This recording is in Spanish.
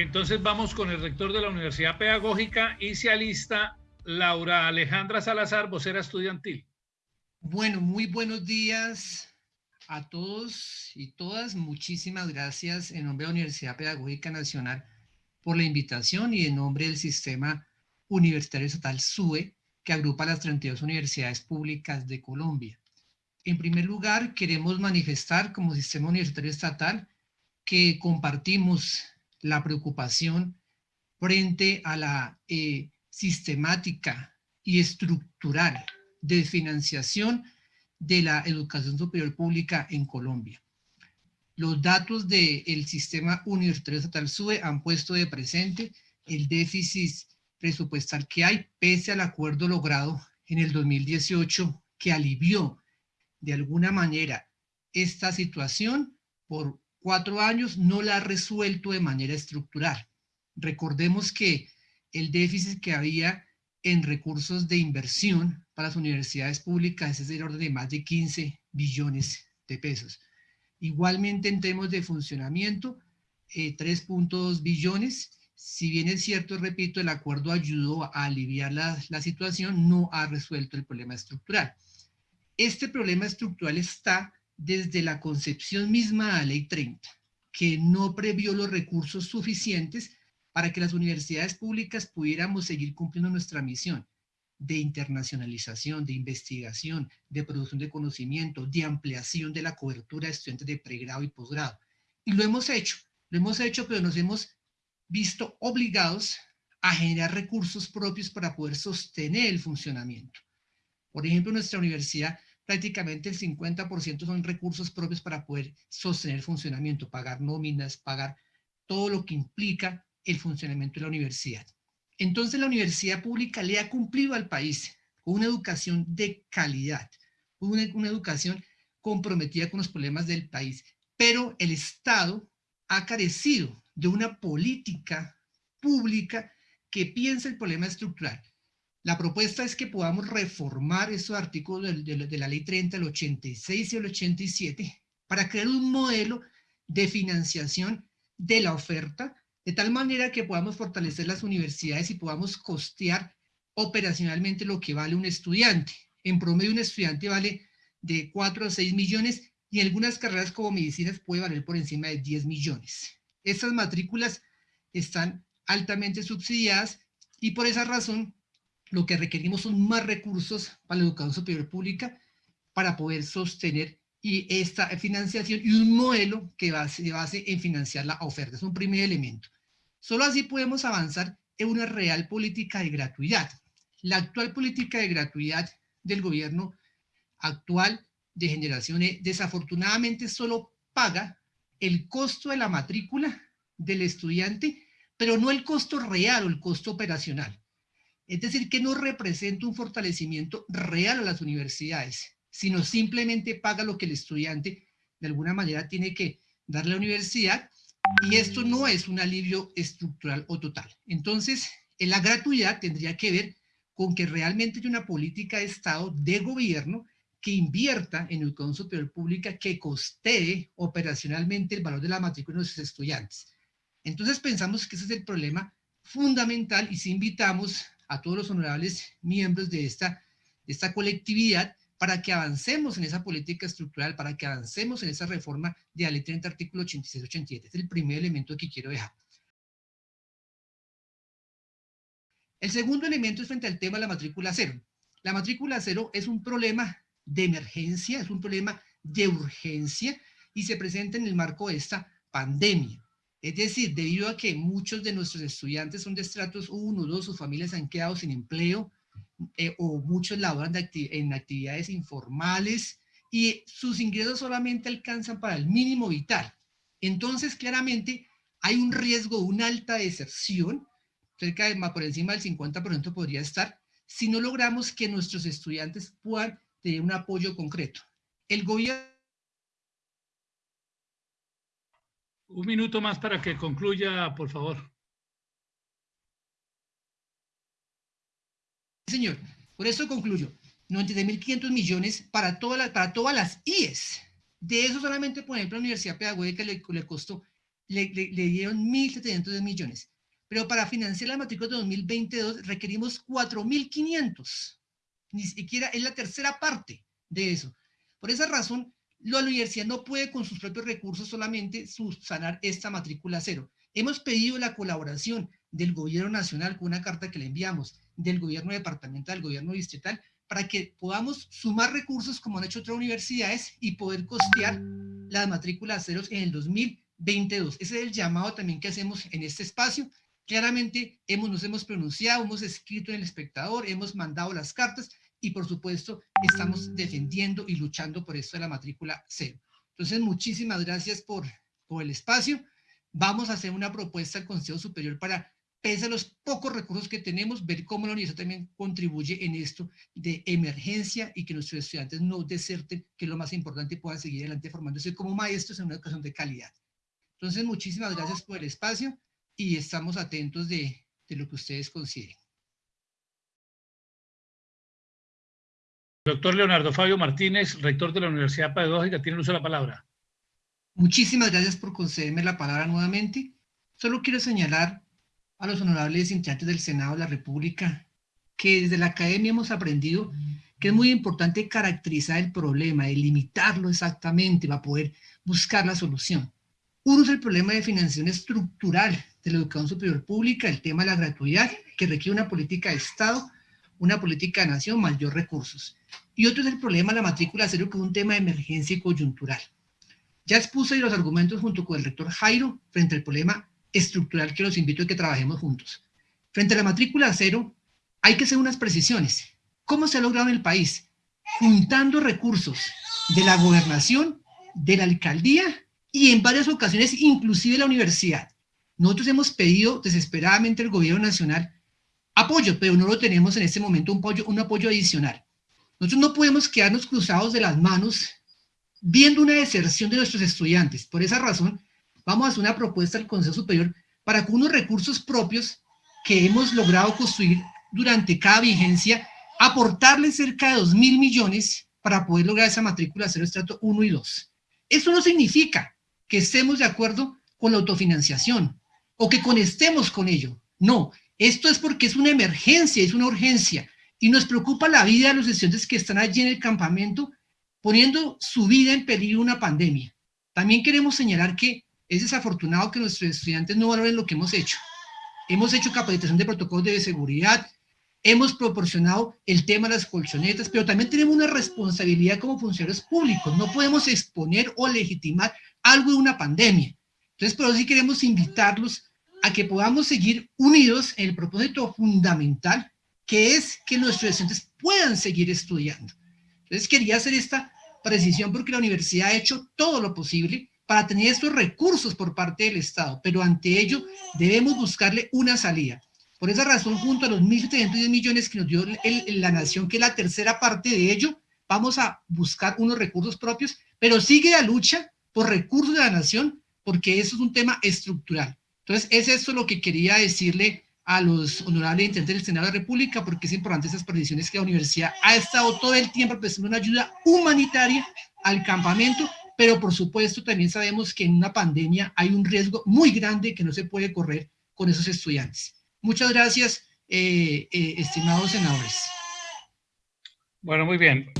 Entonces vamos con el rector de la Universidad Pedagógica y se alista Laura Alejandra Salazar, vocera estudiantil. Bueno, muy buenos días a todos y todas. Muchísimas gracias en nombre de la Universidad Pedagógica Nacional por la invitación y en nombre del Sistema Universitario Estatal SUE, que agrupa las 32 universidades públicas de Colombia. En primer lugar, queremos manifestar como Sistema Universitario Estatal que compartimos la preocupación frente a la eh, sistemática y estructural desfinanciación de la educación superior pública en Colombia. Los datos del sistema universitario estatal SUBE han puesto de presente el déficit presupuestal que hay, pese al acuerdo logrado en el 2018 que alivió de alguna manera esta situación por cuatro años, no la ha resuelto de manera estructural. Recordemos que el déficit que había en recursos de inversión para las universidades públicas es del orden de más de 15 billones de pesos. Igualmente en temas de funcionamiento, 3.2 eh, billones. Si bien es cierto, repito, el acuerdo ayudó a aliviar la, la situación, no ha resuelto el problema estructural. Este problema estructural está desde la concepción misma de la Ley 30, que no previó los recursos suficientes para que las universidades públicas pudiéramos seguir cumpliendo nuestra misión de internacionalización, de investigación, de producción de conocimiento, de ampliación de la cobertura de estudiantes de pregrado y posgrado. Y lo hemos hecho, lo hemos hecho, pero nos hemos visto obligados a generar recursos propios para poder sostener el funcionamiento. Por ejemplo, nuestra universidad prácticamente el 50% son recursos propios para poder sostener el funcionamiento, pagar nóminas, pagar todo lo que implica el funcionamiento de la universidad. Entonces la universidad pública le ha cumplido al país una educación de calidad, una, una educación comprometida con los problemas del país, pero el Estado ha carecido de una política pública que piense el problema estructural. La propuesta es que podamos reformar esos artículos de, la ley 30, el 86 y el 87, para crear un modelo de financiación de la oferta de tal manera que podamos fortalecer las universidades y podamos costear operacionalmente lo que vale un estudiante. En promedio un estudiante vale de 4 a 6 millones y en algunas carreras como medicinas puede valer por encima de 10 millones. Estas matrículas están altamente subsidiadas y por esa razón lo que requerimos son más recursos para la educación superior pública para poder sostener y esta financiación y un modelo que se base en financiar la oferta. Es un primer elemento. Solo así podemos avanzar en una real política de gratuidad. La actual política de gratuidad del gobierno actual de generaciones desafortunadamente solo paga el costo de la matrícula del estudiante, pero no el costo real o el costo operacional. Es decir, que no representa un fortalecimiento real a las universidades sino simplemente paga lo que el estudiante de alguna manera tiene que darle a la universidad y esto no es un alivio estructural o total. Entonces, en la gratuidad tendría que ver con que realmente hay una política de Estado, de gobierno, que invierta en educación superior pública, que costee operacionalmente el valor de la matrícula de nuestros estudiantes. Entonces pensamos que ese es el problema fundamental y si invitamos a todos los honorables miembros de esta, esta colectividad para que avancemos en esa política estructural, para que avancemos en esa reforma de la ley 30, artículo 86-87. Es el primer elemento que quiero dejar. El segundo elemento es frente al tema de la matrícula cero. La matrícula cero es un problema de emergencia, es un problema de urgencia y se presenta en el marco de esta pandemia. Es decir, debido a que muchos de nuestros estudiantes son de estratos 1, 2, sus familias han quedado sin empleo, eh, o muchos laboran en actividades informales y sus ingresos solamente alcanzan para el mínimo vital. Entonces, claramente, hay un riesgo una alta deserción, cerca de por encima del 50% podría estar, si no logramos que nuestros estudiantes puedan tener un apoyo concreto. El gobierno... Un minuto más para que concluya, por favor. señor. Por eso concluyo. 93.500 millones para, toda para todas las IES. De eso solamente, por ejemplo, la Universidad Pedagógica le, le costó le, dieron 1.700 millones. Pero para financiar la matrícula de 2022 requerimos 4.500. Ni siquiera es la tercera parte de eso. Por esa razón, la universidad no puede con sus propios recursos solamente subsanar esta matrícula cero. Hemos pedido la colaboración del gobierno nacional con una carta que le enviamos, del gobierno departamental, del gobierno distrital, para que podamos sumar recursos como han hecho otras universidades y poder costear las matrículas ceros en el 2022. Ese es el llamado también que hacemos en este espacio. Claramente hemos, nos hemos pronunciado, hemos escrito en el espectador, hemos mandado las cartas y por supuesto estamos defendiendo y luchando por esto de la matrícula cero. Entonces, muchísimas gracias por, por el espacio. Vamos a hacer una propuesta al Consejo Superior para, pese a los pocos recursos que tenemos, ver cómo la universidad también contribuye en esto de emergencia y que nuestros estudiantes no deserten, que es lo más importante, puedan seguir adelante formándose como maestros en una educación de calidad. Entonces, muchísimas gracias por el espacio y estamos atentos de, de lo que ustedes consideren. Doctor Leonardo Fabio Martínez, rector de la Universidad Pedagógica, tiene uso de la palabra. Muchísimas gracias por concederme la palabra nuevamente. Solo quiero señalar a los honorables integrantes del Senado de la República que desde la academia hemos aprendido que es muy importante caracterizar el problema, delimitarlo exactamente para poder buscar la solución. Uno es el problema de financiación estructural de la educación superior pública, el tema de la gratuidad, que requiere una política de Estado, una política de nación, mayor recursos. Y otro es el problema de la matrícula cero, que es un tema de emergencia y coyuntural. Ya expuse los argumentos junto con el rector Jairo frente al problema estructural que los invito a que trabajemos juntos. Frente a la matrícula cero, hay que hacer unas precisiones. ¿Cómo se ha logrado en el país? Juntando recursos de la gobernación, de la alcaldía y en varias ocasiones inclusive la universidad. Nosotros hemos pedido desesperadamente al gobierno nacional apoyo, pero no lo tenemos en este momento un apoyo, un apoyo adicional. Nosotros no podemos quedarnos cruzados de las manos viendo una deserción de nuestros estudiantes. Por esa razón, vamos a hacer una propuesta al Consejo Superior para que unos recursos propios que hemos logrado construir durante cada vigencia, aportarle cerca de 2 mil millones para poder lograr esa matrícula cero estrato 1 y 2. Eso no significa que estemos de acuerdo con la autofinanciación o que conestemos con ello. No, esto es porque es una emergencia, es una urgencia y nos preocupa la vida de los estudiantes que están allí en el campamento poniendo su vida en peligro una pandemia. También queremos señalar que es desafortunado que nuestros estudiantes no valoren lo que hemos hecho. Hemos hecho capacitación de protocolos de seguridad, hemos proporcionado el tema de las colchonetas, pero también tenemos una responsabilidad como funcionarios públicos. No podemos exponer o legitimar algo de una pandemia. Entonces, por eso sí queremos invitarlos a que podamos seguir unidos en el propósito fundamental, que es que nuestros estudiantes puedan seguir estudiando. Entonces quería hacer esta precisión porque la universidad ha hecho todo lo posible para tener estos recursos por parte del Estado, pero ante ello debemos buscarle una salida. Por esa razón, junto a los 1.710 millones que nos dio la nación, que es la tercera parte de ello, vamos a buscar unos recursos propios, pero sigue la lucha por recursos de la nación, porque eso es un tema estructural. Entonces, es esto lo que quería decirle a los honorables intendentes del Senado de la República, porque es importante esas precisiones que la universidad ha estado todo el tiempo prestando una ayuda humanitaria al campamento, pero por supuesto también sabemos que en una pandemia hay un riesgo muy grande que no se puede correr con esos estudiantes. Muchas gracias, eh, eh, estimados senadores. Bueno, muy bien.